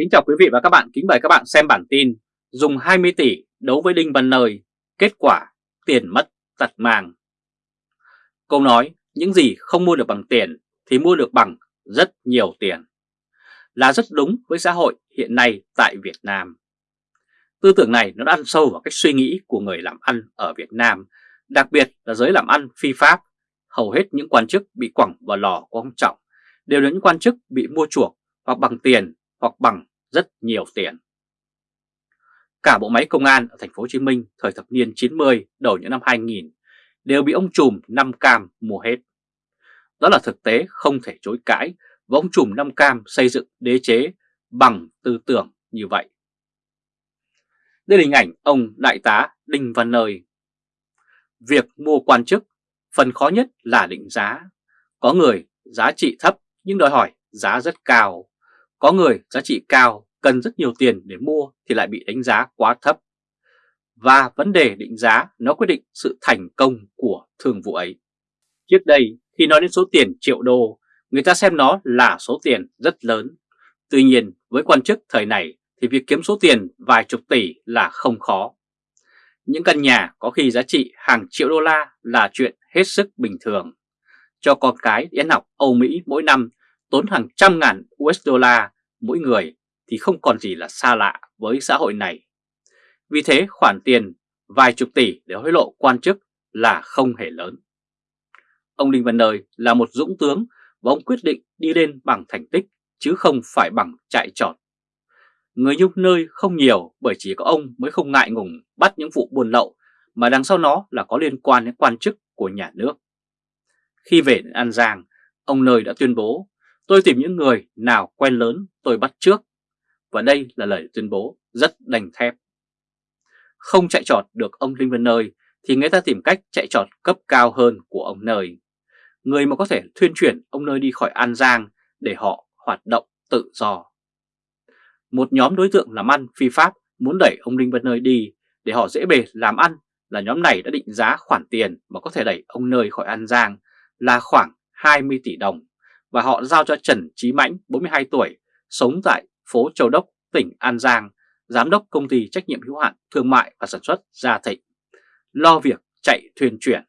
Kính chào quý vị và các bạn, kính mời các bạn xem bản tin Dùng 20 tỷ đấu với Đinh Văn Nơi, kết quả tiền mất tật mang. Câu nói những gì không mua được bằng tiền thì mua được bằng rất nhiều tiền. Là rất đúng với xã hội hiện nay tại Việt Nam. Tư tưởng này nó đã ăn sâu vào cách suy nghĩ của người làm ăn ở Việt Nam Đặc biệt là giới làm ăn phi pháp. Hầu hết những quan chức bị quẳng vào lò của ông Trọng đều là những quan chức bị mua chuộc hoặc bằng tiền hoặc bằng rất nhiều tiền. Cả bộ máy công an ở thành phố Hồ Chí Minh thời thập niên 90 đầu những năm 2000 đều bị ông trùm năm cam mua hết. Đó là thực tế không thể chối cãi và ông trùm năm cam xây dựng đế chế bằng tư tưởng như vậy. Đây là hình ảnh ông Đại tá Đinh Văn Nơi. Việc mua quan chức, phần khó nhất là định giá. Có người giá trị thấp nhưng đòi hỏi giá rất cao. Có người giá trị cao cần rất nhiều tiền để mua thì lại bị đánh giá quá thấp. Và vấn đề định giá nó quyết định sự thành công của thương vụ ấy. Trước đây khi nói đến số tiền triệu đô, người ta xem nó là số tiền rất lớn. Tuy nhiên với quan chức thời này thì việc kiếm số tiền vài chục tỷ là không khó. Những căn nhà có khi giá trị hàng triệu đô la là chuyện hết sức bình thường. Cho con cái đi ăn học Âu Mỹ mỗi năm tốn hàng trăm ngàn USD mỗi người thì không còn gì là xa lạ với xã hội này. Vì thế khoản tiền vài chục tỷ để hối lộ quan chức là không hề lớn. Ông Đinh Văn Nơi là một dũng tướng và ông quyết định đi lên bằng thành tích chứ không phải bằng chạy trọt. Người nhung nơi không nhiều bởi chỉ có ông mới không ngại ngùng bắt những vụ buôn lậu mà đằng sau nó là có liên quan đến quan chức của nhà nước. Khi về đến An Giang, ông Nơi đã tuyên bố Tôi tìm những người nào quen lớn tôi bắt trước. Và đây là lời tuyên bố rất đành thép. Không chạy trọt được ông Linh Vân Nơi thì người ta tìm cách chạy trọt cấp cao hơn của ông Nơi. Người mà có thể thuyên chuyển ông Nơi đi khỏi An Giang để họ hoạt động tự do. Một nhóm đối tượng làm ăn phi pháp muốn đẩy ông Linh Vân Nơi đi để họ dễ bề làm ăn là nhóm này đã định giá khoản tiền mà có thể đẩy ông Nơi khỏi An Giang là khoảng 20 tỷ đồng và họ giao cho Trần Trí Mãnh, 42 tuổi, sống tại phố Châu Đốc, tỉnh An Giang, giám đốc công ty trách nhiệm hữu hạn thương mại và sản xuất Gia Thịnh, lo việc chạy thuyền chuyển.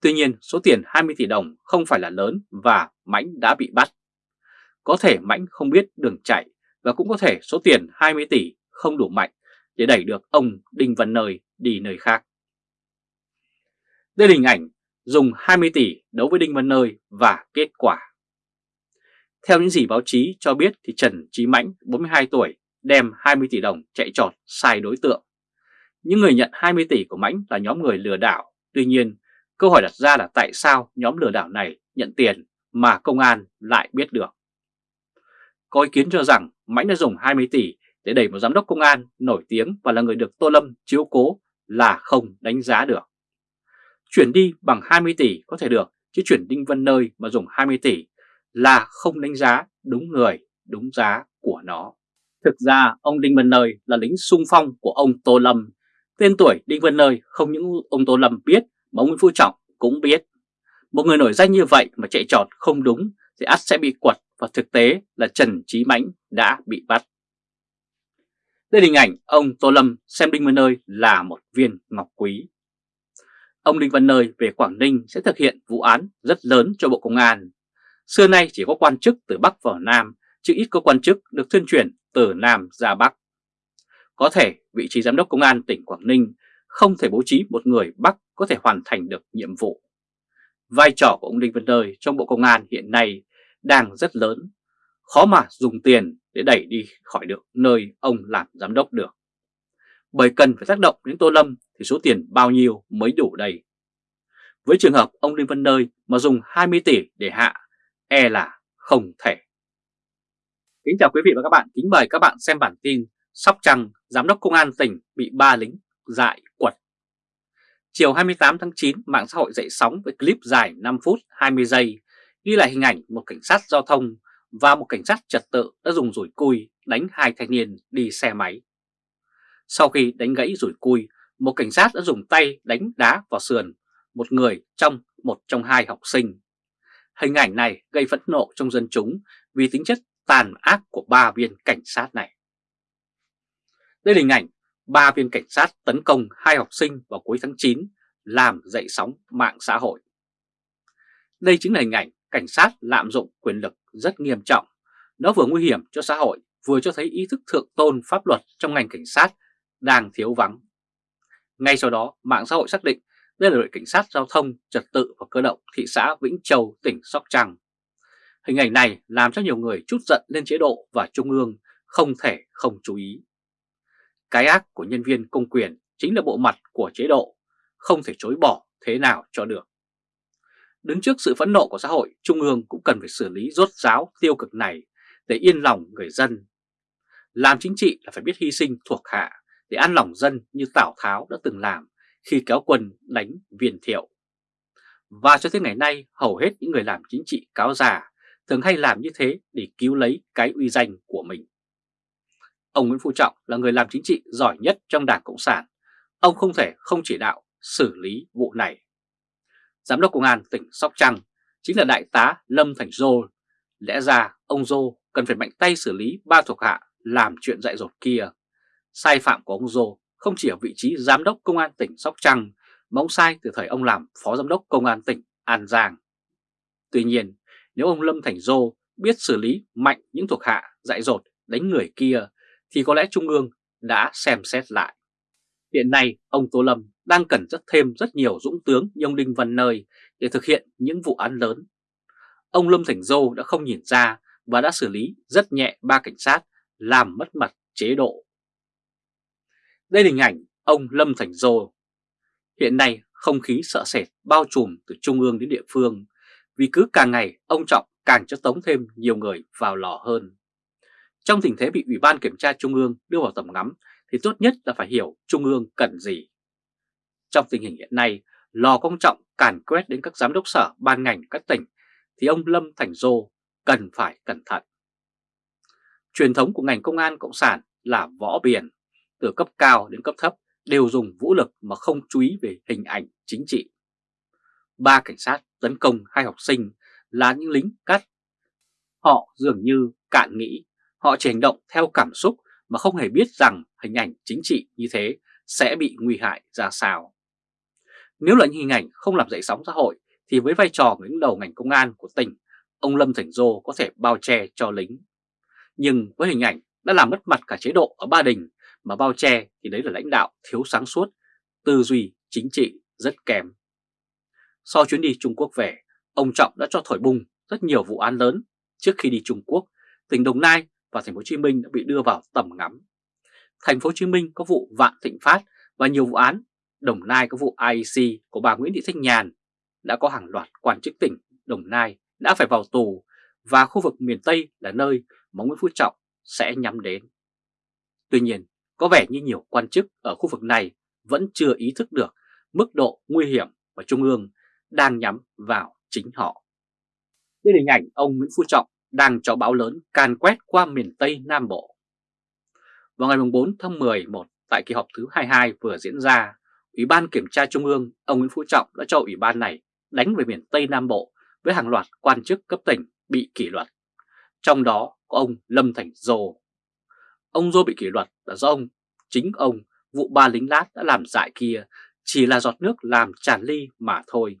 Tuy nhiên, số tiền 20 tỷ đồng không phải là lớn và Mãnh đã bị bắt. Có thể Mãnh không biết đường chạy và cũng có thể số tiền 20 tỷ không đủ mạnh để đẩy được ông Đinh Văn Nơi đi nơi khác. Đây là hình ảnh dùng 20 tỷ đấu với Đinh Văn Nơi và kết quả. Theo những gì báo chí cho biết thì Trần Trí Mãnh, 42 tuổi, đem 20 tỷ đồng chạy trọt sai đối tượng. Những người nhận 20 tỷ của Mãnh là nhóm người lừa đảo. Tuy nhiên, câu hỏi đặt ra là tại sao nhóm lừa đảo này nhận tiền mà công an lại biết được. Có ý kiến cho rằng Mãnh đã dùng 20 tỷ để đẩy một giám đốc công an nổi tiếng và là người được Tô Lâm chiếu cố là không đánh giá được. Chuyển đi bằng 20 tỷ có thể được, chứ chuyển Đinh Văn Nơi mà dùng 20 tỷ là không đánh giá đúng người, đúng giá của nó. Thực ra ông Đinh Văn Nơi là lính sung phong của ông Tô Lâm. Tên tuổi Đinh Văn Nơi không những ông Tô Lâm biết mà ông Nguyễn Phú Trọng cũng biết. Một người nổi danh như vậy mà chạy trọt không đúng thì ắt sẽ bị quật và thực tế là Trần Trí Mãnh đã bị bắt. Đây là hình ảnh ông Tô Lâm xem Đinh Văn Nơi là một viên ngọc quý ông Đinh Văn Nơi về Quảng Ninh sẽ thực hiện vụ án rất lớn cho Bộ Công an. Xưa nay chỉ có quan chức từ Bắc vào Nam, chứ ít có quan chức được tuyên chuyển từ Nam ra Bắc. Có thể vị trí Giám đốc Công an tỉnh Quảng Ninh không thể bố trí một người Bắc có thể hoàn thành được nhiệm vụ. Vai trò của ông Đinh Văn Nơi trong Bộ Công an hiện nay đang rất lớn, khó mà dùng tiền để đẩy đi khỏi được nơi ông làm giám đốc được. Bởi cần phải tác động đến Tô Lâm thì số tiền bao nhiêu mới đủ đây? Với trường hợp ông Đinh Văn Nơi mà dùng 20 tỷ để hạ, e là không thể. Kính chào quý vị và các bạn, kính mời các bạn xem bản tin Sóc Trăng, Giám đốc Công an tỉnh bị ba lính dại quật. Chiều 28 tháng 9, mạng xã hội dậy sóng với clip dài 5 phút 20 giây ghi lại hình ảnh một cảnh sát giao thông và một cảnh sát trật tự đã dùng rủi cui đánh hai thanh niên đi xe máy. Sau khi đánh gãy rủi cui, một cảnh sát đã dùng tay đánh đá vào sườn một người trong một trong hai học sinh. Hình ảnh này gây phẫn nộ trong dân chúng vì tính chất tàn ác của ba viên cảnh sát này. Đây là hình ảnh ba viên cảnh sát tấn công hai học sinh vào cuối tháng 9 làm dậy sóng mạng xã hội. Đây chính là hình ảnh cảnh sát lạm dụng quyền lực rất nghiêm trọng. Nó vừa nguy hiểm cho xã hội, vừa cho thấy ý thức thượng tôn pháp luật trong ngành cảnh sát đang thiếu vắng. Ngay sau đó, mạng xã hội xác định đây là đội cảnh sát giao thông, trật tự và cơ động thị xã Vĩnh Châu, tỉnh Sóc Trăng. Hình ảnh này làm cho nhiều người chút giận lên chế độ và trung ương không thể không chú ý. Cái ác của nhân viên công quyền chính là bộ mặt của chế độ, không thể chối bỏ thế nào cho được. Đứng trước sự phẫn nộ của xã hội, Trung ương cũng cần phải xử lý rốt ráo tiêu cực này để yên lòng người dân. Làm chính trị là phải biết hy sinh thuộc hạ để ăn lòng dân như Tào Tháo đã từng làm khi kéo quân đánh viên thiệu. Và cho tới ngày nay, hầu hết những người làm chính trị cáo già thường hay làm như thế để cứu lấy cái uy danh của mình. Ông Nguyễn Phú Trọng là người làm chính trị giỏi nhất trong Đảng Cộng sản. Ông không thể không chỉ đạo xử lý vụ này. Giám đốc Công an tỉnh Sóc Trăng chính là Đại tá Lâm Thành Dô. Lẽ ra ông Dô cần phải mạnh tay xử lý ba thuộc hạ làm chuyện dạy dột kia. Sai phạm của ông Dô không chỉ ở vị trí Giám đốc Công an tỉnh Sóc Trăng mà ông sai từ thời ông làm Phó Giám đốc Công an tỉnh An Giang. Tuy nhiên, nếu ông Lâm Thành Dô biết xử lý mạnh những thuộc hạ dại dột đánh người kia thì có lẽ Trung ương đã xem xét lại. Hiện nay, ông Tô Lâm đang cần rất thêm rất nhiều dũng tướng như ông Đinh Văn Nơi để thực hiện những vụ án lớn. Ông Lâm Thành Dô đã không nhìn ra và đã xử lý rất nhẹ ba cảnh sát làm mất mặt chế độ. Đây là hình ảnh ông Lâm Thành Dô. Hiện nay không khí sợ sệt bao trùm từ trung ương đến địa phương vì cứ càng ngày ông Trọng càng cho tống thêm nhiều người vào lò hơn. Trong tình thế bị Ủy ban Kiểm tra Trung ương đưa vào tầm ngắm thì tốt nhất là phải hiểu Trung ương cần gì. Trong tình hình hiện nay, lò công trọng càn quét đến các giám đốc sở ban ngành các tỉnh thì ông Lâm Thành Dô cần phải cẩn thận. Truyền thống của ngành công an cộng sản là võ biển, từ cấp cao đến cấp thấp đều dùng vũ lực mà không chú ý về hình ảnh chính trị. Ba cảnh sát tấn công hai học sinh là những lính cắt. Họ dường như cạn nghĩ, họ chỉ hành động theo cảm xúc mà không hề biết rằng hình ảnh chính trị như thế sẽ bị nguy hại ra sao. Nếu là những hình ảnh không làm dậy sóng xã hội thì với vai trò người đứng đầu ngành công an của tỉnh, ông Lâm Thành Dô có thể bao che cho lính. Nhưng với hình ảnh đã làm mất mặt cả chế độ ở Ba Đình mà bao che thì đấy là lãnh đạo thiếu sáng suốt, tư duy chính trị rất kém. Sau chuyến đi Trung Quốc về, ông Trọng đã cho thổi bùng rất nhiều vụ án lớn. Trước khi đi Trung Quốc, tỉnh Đồng Nai và thành phố Hồ Chí Minh đã bị đưa vào tầm ngắm. Thành phố Hồ Chí Minh có vụ Vạn Thịnh Phát và nhiều vụ án, Đồng Nai có vụ IEC của bà Nguyễn Thị Thanh Nhàn, đã có hàng loạt quan chức tỉnh Đồng Nai đã phải vào tù và khu vực miền Tây là nơi mà Nguyễn Phú Trọng sẽ nhắm đến. Tuy nhiên, có vẻ như nhiều quan chức ở khu vực này vẫn chưa ý thức được mức độ nguy hiểm mà Trung ương đang nhắm vào chính họ. Đây là hình ảnh ông Nguyễn Phú Trọng đang cho bão lớn can quét qua miền Tây Nam Bộ. Vào ngày 4 tháng 11 tại kỳ họp thứ 22 vừa diễn ra, Ủy ban Kiểm tra Trung ương ông Nguyễn Phú Trọng đã cho Ủy ban này đánh về miền Tây Nam Bộ với hàng loạt quan chức cấp tỉnh bị kỷ luật. Trong đó có ông Lâm Thành Dô. Ông Dô bị kỷ luật là do ông, chính ông, vụ ba lính lát đã làm dại kia chỉ là giọt nước làm tràn ly mà thôi.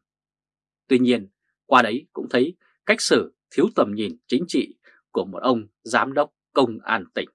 Tuy nhiên, qua đấy cũng thấy cách xử thiếu tầm nhìn chính trị của một ông giám đốc công an tỉnh.